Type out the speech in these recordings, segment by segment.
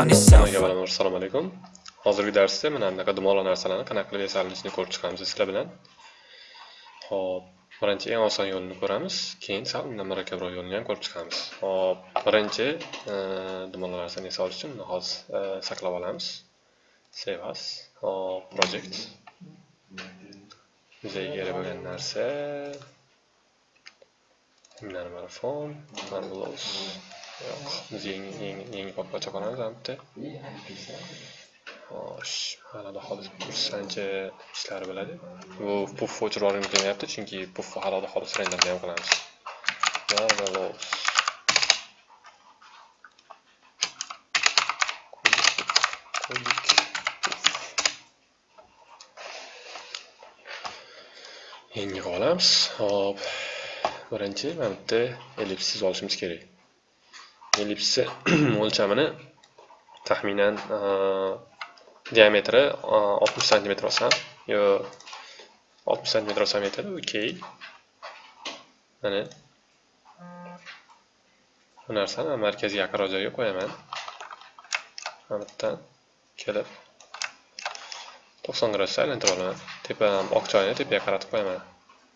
on assalomu alaykum. Hozirgi darsda mana bunaqa dumaloq narsalarni qanaqa qilib yasalishini ko'rib chiqamiz sizlar bilan. Xo'p, birinchi eng oson yo'lini ko'ramiz, keyin sal undan murakkabroq yo'lini ham ko'rib chiqamiz. Xo'p, birinchi e, dumaloq narsani yasalish uchun hozir e, saqlab olamiz. Save as. Hop, project. bizga kerak bo'lgan narsa Minimum marvelous. Yo'q, biz yangi yangi yangi papkacha qolamiz bitta. Xo'sh, hali hozir kurs ancha ishlari bo'ladi. Bu puff o'chirib olgim kelmayapti, chunki puff hali hozir renderni ham qilamiz. Yo'q, Ko'lik. Yangi olamiz. Hop. Birinchi mana bitta ellipsiz olishimiz kerak. Ellipsi o'lchamini taxminan e, diametri 60 sm olsam, yo 60 sm olsam yetadi. Okey. Mana bu narsani markaziy yaqinroq joyga qo'yaman. Mana kelib 90 gradusga aylantirib olaman. Tepadan oq choyni tepaga qaratib qo'yaman.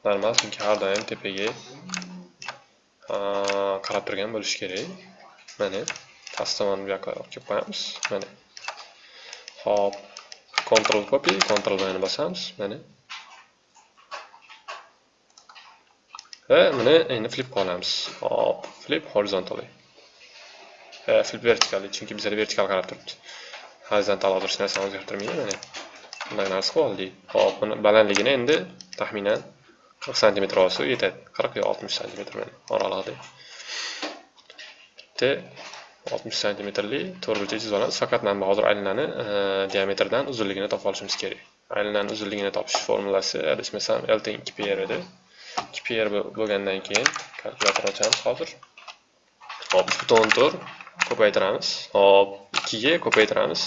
Normal, chunki har doim tepaga e, qarab turgan bo'lishi kerak. Mana tastomani bu yoqqa olib kelib qo'yamiz. Mana. Hop. control copy, control V ni bosamiz. Mana. Va buni endi eh, flip qilamiz. Hop, flip horizontally. Ha, flip vertically, chunki bizda vertikal qarab turibdi. Horizontal hozir narsani o'zgartirmaydi mana. Bunday narsa qilib oldik. Hop, buni balandligini endi taxminan 40 sm olsa yetadi. 40 yo 60 sm mana oralig'ida. Bitta 60 sm-li to'rtburchak chizib. Faqat mana bu hozir aylanani e, diametrdan uzunligini topib olishimiz kerak. Aylanani uzunligini topish formulasi adashmasam L teng 2pr edi. 2pr bo'lgandan keyin kalkulyator ochamiz hozir. Hop, buton to'r ko'paytiramiz. Hop, 2 ga ko'paytiramiz.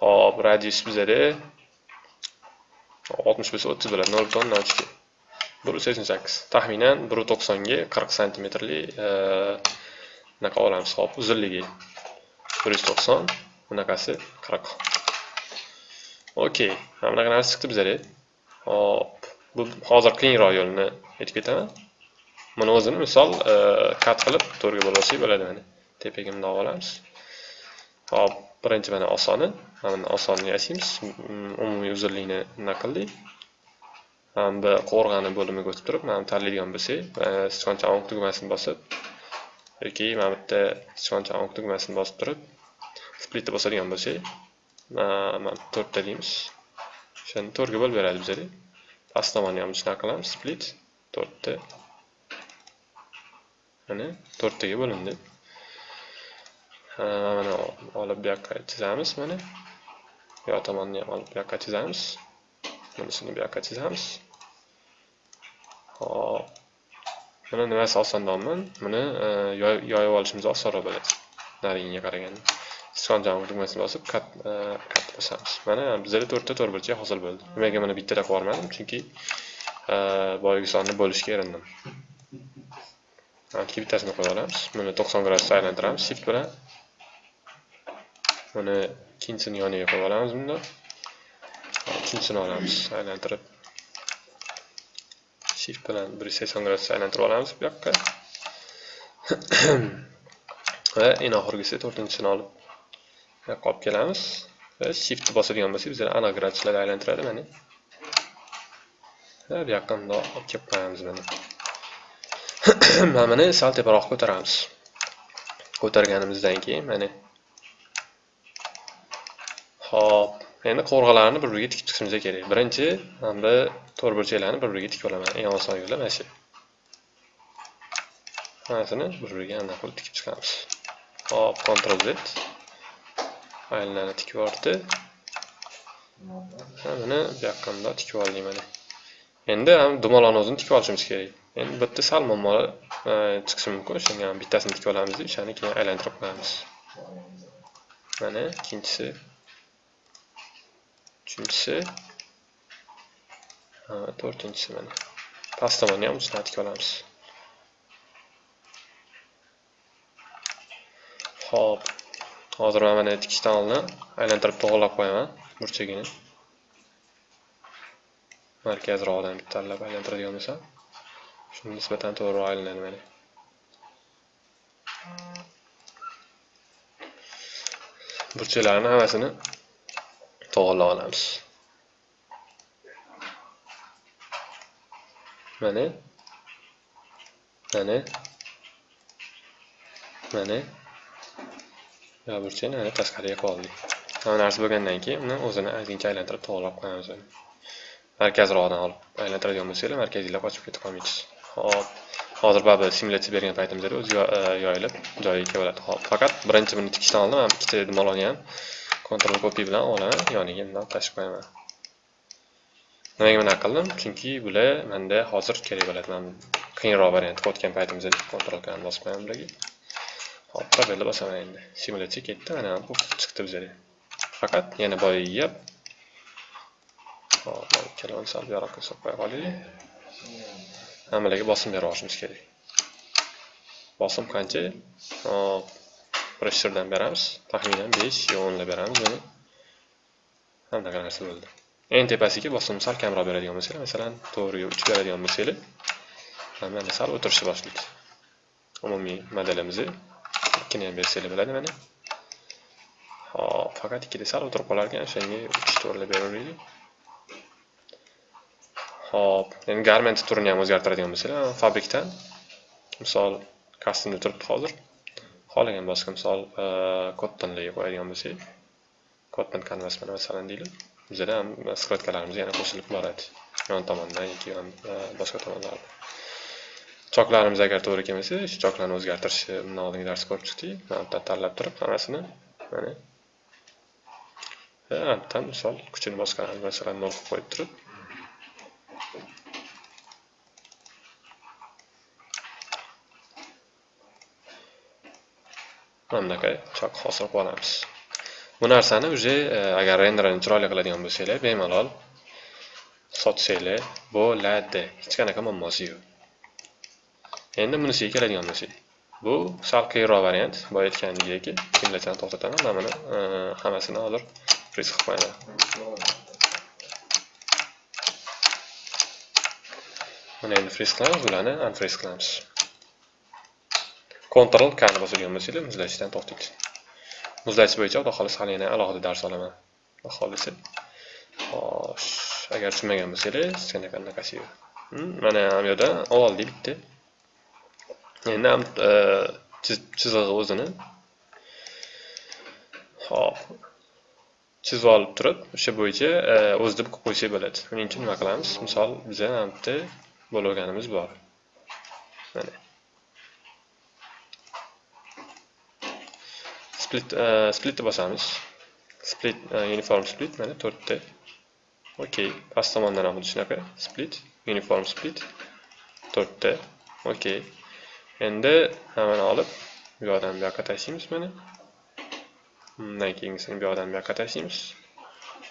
Hop, radius bizada 60 bo'lsa 30 bo'ladi. 0.02. 1.88. Taxminan 1.90 ga 40 sm-li bunaqa olamiz. Hop, uzunligi 190, bunaqasi 40. Okey, mana bunaqa narsa chiqdi bizga. Hop, bu hozir qiyinroq yo'lni aytib ketaman. Buni o'zini misol e, kat qilib to'rga bo'lib olsak bo'ladi mana. Tepaga bundoq olamiz. Hop, birinchi mana osoni, mana osonni yasaymiz. Umumiy uzunlikni bunaqa qildik? Mana bu qo'rg'ani bo'limiga o'tib turib, mana tanlaydigan bo'lsak, sichqoncha o'ng tugmasini bosib yoki mana bu yerda sichqoncha oq tugmasini bosib turib, splitni bosadigan bo'lsak, mana to'rtta deymiz. O'shani to'rtga bo'lib beradi bizada Past tomonni ham shunaqa qilamiz, split to'rtta. Mana to'rttaga bo'lindi. Mana olib bu yoqqa chizamiz mana. Bu tomonni ham olib bu yoqqa chizamiz. Bunisini bu yoqqa chizamiz. Hop. Buni nimasi osonroqmi e, Buni yoyib olishimiz osonroq bo'ladi. Narigiga qaraganda. Sichqoncha tugmasini bosib e, kat bosamiz. Mana bizda 4 ta to'rtburchak hosil bo'ldi. Nimaga buni bittada qilib yubormadim Chunki e, boyagi sonni bo'lishga erindim. Anki bittasini qo'yib olamiz. Buni 90 gradusga aylantiramiz shift bilan. Buni ikkinchisini yoniga qo'yib olamiz bunda. ikkinchisini olamiz, aylantirib. Shift bilan 180 gradusga aylantirib olamiz bu yoqqa. Va eng oxirgisi 4-chisini olib bu yoqqa olib kelamiz. Va shiftni bosadigan bo'lsak, bizlar aniq graduslarga aylantiradi mana. Va bu yoqqa bundoq olib kelib qo'yamiz mana. Mana buni sal teparoq ko'taramiz. Ko'targanimizdan keyin mana Hop, endi qovurg'alarni bir-biriga tikib chiqishimiz kerak. Birinchi, mana bu to'rtburchaklarni bir-biriga tikib olaman. Eng oson yo'li mana shu. Hammasini bir-biriga aniq qilib tikib chiqamiz. Hop, Ctrl Z. Aylanani tikib yubordi Buni bu yoqqa bundoq tikib oldik mana. Endi ham dumaloqni o'zini tikib olishimiz kerak. Endi bitta sal muammolar e, chiqishi mumkin. shunga bittasini tikib olamiz, o'shani keyin aylantirib qo'yamiz. Mana ikkinchisi uchinchisi. To'rtinchisi mana. Past tomonni ham ustini tikib olamiz. Xo'p. hozir men mana tikishdan oldin aylantirib to'g'irlab qo'yaman burchagini. Markazroqdan bitta tanlab aylantiradigan bo'lsam shunga nisbatan to'g'riroq aylanadi mana. Burchaklarni hammasini to'g'irlab olamiz. Mana. Mana. Mana. Yo burchakni mana tashqariga qoldik. Hamma narsa bo'lgandan keyin uni o'zini ozgincha aylantirib to'g'irlab qo'yamiz markazroqdan olib aylantiradigan bo'lsanglar markaziylar qochib ketib qolmaysiz. Hop. Hozir baribir simulyatsiya bergan paytimizda o'zi e, yoyilib joyiga keladi hop. Faqat birinchi buni tikishdan oldin man ikkita moloni ham. Ctrl copy bilan olaman. Yoniga bundoq tashib qo'yaman nimaga bunaqa qildim chunki bular menda hozir kerak bo'ladi Men qiyinroq variantga o'tgan paytimizda Ctrl K ni bosib qo'yaman bularga. Hop probelni bosaman endi. Simulyatsiya ketdi mana bu chiqdi bizga. faqat yana boyib hop ikkalovini sal buyoqqa solib qo'ya qolaylik hammalarga bosim berib yuborishimiz kerak. Bosim qancha? Hop. Pressherdan beramiz. Taxminan besh yo o'nlab beramiz buni hamma narsa bo'ldi. Eng tepasiga bosimni sal kamroq beradigan bo'lsanglar masalan to'g'riga uch beradigan bo'lsanglar mana sal o'tirishni boshlaydi. Umumiy modelimizni ikkini ham bersanglar bo'ladi mana. Hop faqat ikkida sal o'tirib qolar ekan o'shanga uch to'rtlab beraveraylik. Hop endi garment turini ham o'zgartiradigan bo'lsanglar fabrikdan misol kastumda turibdi hozir. Xohlagan boshqa misol kottonlarga qo'yadigan bo'lsak Cotton kanvas bilan masalan deylik bizada ham sklatkalarimiz yana qo'shilib boradi yon tomondan yoki yon boshqa tomonlardan choklarimiz agar to'g'ri kelmasa shu choklarni o'zgartirishni bundan oldingi darsda ko'rib chiqdik mana tanlab turib hammasini mana bittadan misol kuchini bosganamiz masalan nol qilib qo'yib turib mana bunaqa chok hosil qilib olamiz bu narsani уже e, agar renderni chiroyli qiladigan bo'lsanglar bemalol sotsanglar bo'ladi. Hech qanaqa muammosi yo'q. Endi bunisiga keladigan bo'lsak bu sal qiyinroq variant boya aytganimdek simulyatsiyani to'xtataman mana buni e, hammasini hozir friz qilib qo'yaman. Buni endi friz qilamiz bularni unfriz qilamiz. Ctrl K ni bosadigan bo'lsanglar muzlatishdan to'xtaydi. Muzlatish bo'yicha xudo xohlasa hali yana alohida dars olaman. Xudo xohlasa. Xo'sh, agar tushunmagan bo'lsangiz, sanaqa anaqasi yo'q. Hmm, mana ham yerda oldi bitta. Endi ham e, chizig'i o'zini Xo'p. chizib olib turib, o'sha bo'yicha e, o'zi deb qo'yib qo'ysak bo'ladi. Buning uchun nima qilamiz? Misol, bizda ham bitta bo'lganimiz bor. Mana split uh, splitni bosamiz split uniform split mana to'rtta okey past tomondan ham xuddi shunaqa split uniform split. To'rtta okey endi hammani olib bu yoqdan bu yoqqa tashlaymiz mana undan keyingisini bu yoqdan bu yoqqa tashlaymiz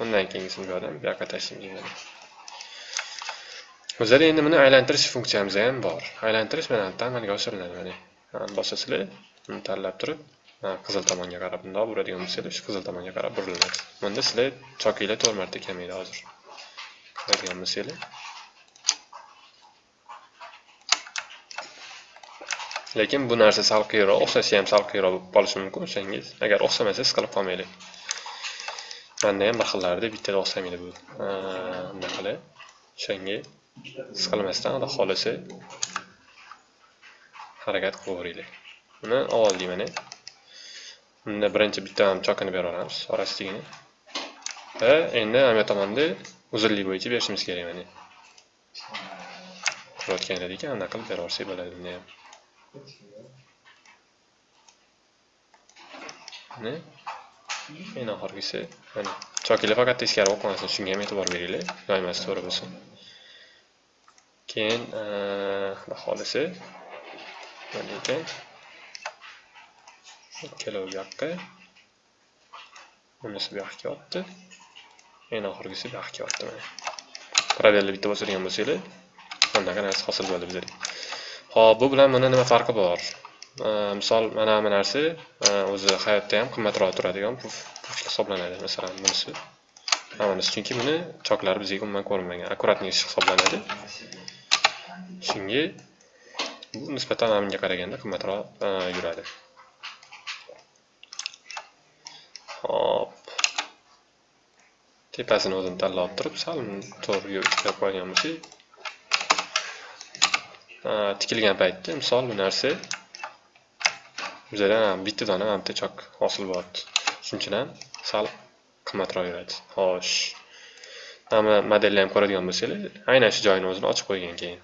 undan keyingisini bu yoqdan bu yoqqa tashlaymiz mana o'zida endi buni aylantirish funksiyamiz ham bor aylantirish mana bu yerda amalga oshiriladi mana bosasizlar buni tanlab turib qizil tomonga qarab bundoq buradigan bo'lsanglar shu qizil tomonga qarab buriladi. Bunda sizlar chokinglar to'rt marta kamaydi hozir. Ko'radigan bo'lsanglar lekin bu narsa salqiyroq o'xshashi ham salqiyroq bo'lib qolishi mumkin o'shangiz agar o'xshamasa siqilib qolmanglar manda ham bir xillarda bittada o'xshamaydi bu. Bunaqalar o'shanga siqilmasdan xudo xohlasa harakat qilaveringlar buni oldik mana Unda birinchi bitta ham chokini beraveramiz orasidagini. Va endi hamma tomonda uzunlik bo'yicha berishimiz kerak mana. ko'rayotgan edik, anaqa qilib beraversak bo'ladi bunda ham. Mana eng oxirgisi mana chokilar faqat teskari o'qimasin qolmasin, shunga ham e'tibor beringlar, yoymasi to'g'ri bo'lsin. Keyin, xudo xolisa mana ekan ikkalovi bu yoqqa bunisi bu yoqqa yotdi eng oxirgisi bu yoqqa yotdi mana. Probelni bitta bosadigan bo'lsanglar bunaqa narsa hosil bo'ladi bizda hop bu bilan buni nima farqi bor? Misol mana bu narsa o'zi hayotda ham qimmatroq turadigan puf hisoblanadi. Masalan bunisi. Hammasi chunki buni choklari bizga umuman ko'rinmagan аккуратный ish hisoblanadi. Shunga bu nisbatan bunga qaraganda qimmatroq yuradi. Hop tepasini o'zini tanlab turib sal to'g'ri yo'l qo'ygan bo'lsak tikilgan paytda misol bu narsa bizada bitta dona mana bitta chok hosil bo'lyapti shuning sal qimmatroq yuradi. Xo'sh. Mana modelni ham ko'radigan bo'lsanglar aynan shu joyini o'zini ochib qo'ygan keyin.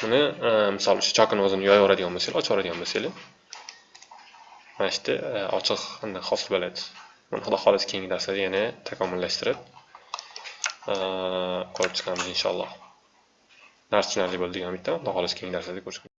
Buni misol shu chokini o'zini yoyaveradigan bo'lsanglar ochib yuboradigan bo'lsanglar mana shu yerda ochiq hosil bo'ladi. Buni xudo xohlasa keyingi darslarda yana takomillashtirib e, ko'rib chiqamiz inshaalloh. Dars tushunarli bo'ldi degan umiddaman. Xudo xohlasa keyingi darslarda ko'rishamiz